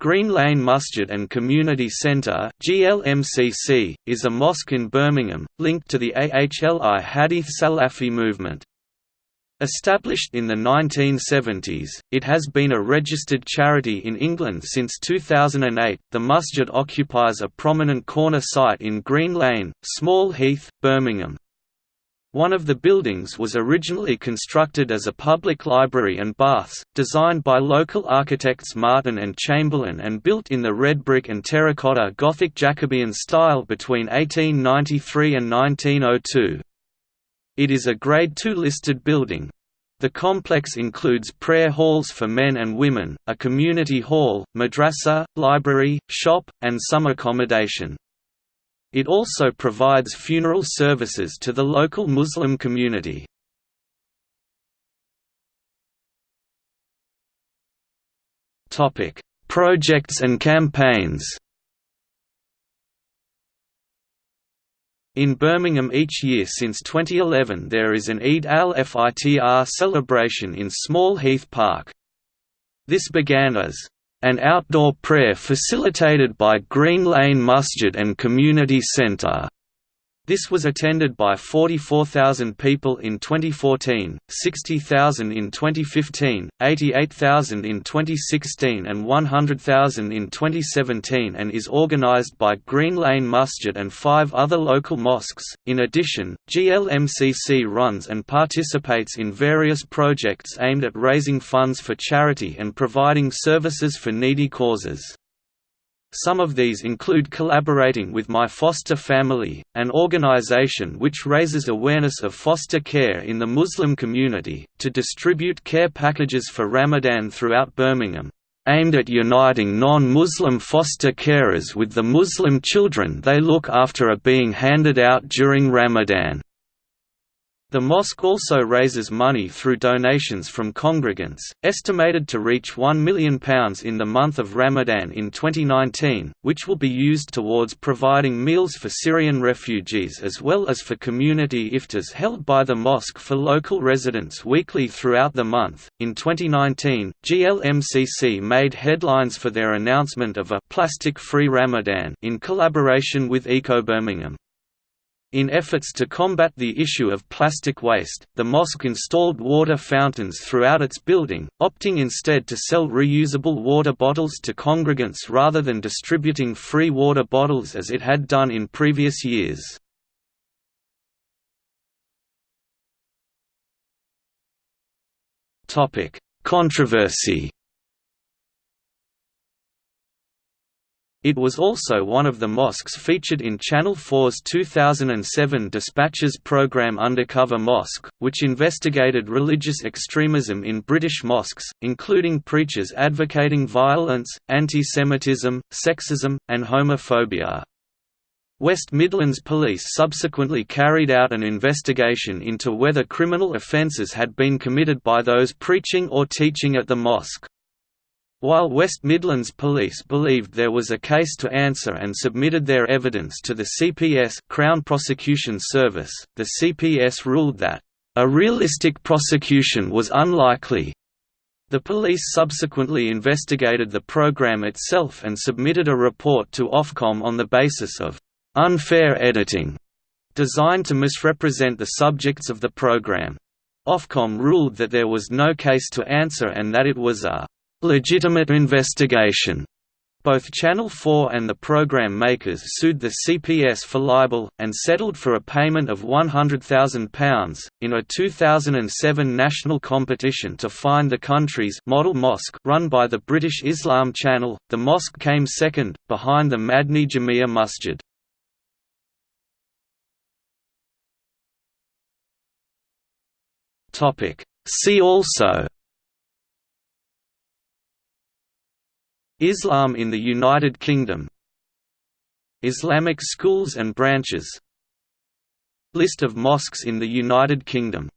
Green Lane Masjid and Community Centre (GLMCC) is a mosque in Birmingham, linked to the AHLI Hadith Salafi movement. Established in the 1970s, it has been a registered charity in England since 2008. The masjid occupies a prominent corner site in Green Lane, Small Heath, Birmingham. One of the buildings was originally constructed as a public library and baths, designed by local architects Martin and Chamberlain and built in the red brick and terracotta Gothic Jacobean style between 1893 and 1902. It is a Grade II listed building. The complex includes prayer halls for men and women, a community hall, madrasa, library, shop, and some accommodation. It also provides funeral services to the local Muslim community. Projects and campaigns In Birmingham each year since 2011 there is an Eid al-Fitr celebration in Small Heath Park. This began as an outdoor prayer facilitated by Green Lane Masjid and Community Centre. This was attended by 44,000 people in 2014, 60,000 in 2015, 88,000 in 2016 and 100,000 in 2017 and is organized by Green Lane Masjid and five other local mosques. In addition, GLMCC runs and participates in various projects aimed at raising funds for charity and providing services for needy causes. Some of these include collaborating with My Foster Family, an organization which raises awareness of foster care in the Muslim community, to distribute care packages for Ramadan throughout Birmingham, aimed at uniting non-Muslim foster carers with the Muslim children they look after are being handed out during Ramadan. The mosque also raises money through donations from congregants, estimated to reach £1 million in the month of Ramadan in 2019, which will be used towards providing meals for Syrian refugees as well as for community iftars held by the mosque for local residents weekly throughout the month. In 2019, GLMCC made headlines for their announcement of a plastic free Ramadan in collaboration with Eco Birmingham. In efforts to combat the issue of plastic waste, the mosque installed water fountains throughout its building, opting instead to sell reusable water bottles to congregants rather than distributing free water bottles as it had done in previous years. Controversy It was also one of the mosques featured in Channel 4's 2007 Dispatches program Undercover Mosque, which investigated religious extremism in British mosques, including preachers advocating violence, anti-Semitism, sexism, and homophobia. West Midlands Police subsequently carried out an investigation into whether criminal offences had been committed by those preaching or teaching at the mosque. While West Midlands Police believed there was a case to answer and submitted their evidence to the CPS Crown Prosecution Service, the CPS ruled that, "...a realistic prosecution was unlikely." The police subsequently investigated the program itself and submitted a report to Ofcom on the basis of "...unfair editing", designed to misrepresent the subjects of the program. Ofcom ruled that there was no case to answer and that it was a legitimate investigation. Both Channel 4 and the program makers sued the CPS for libel, and settled for a payment of £100,000. In a 2007 national competition to find the country's model mosque run by the British Islam Channel, the mosque came second, behind the Madni Jamia Masjid. See also Islam in the United Kingdom. Islamic schools and branches. List of mosques in the United Kingdom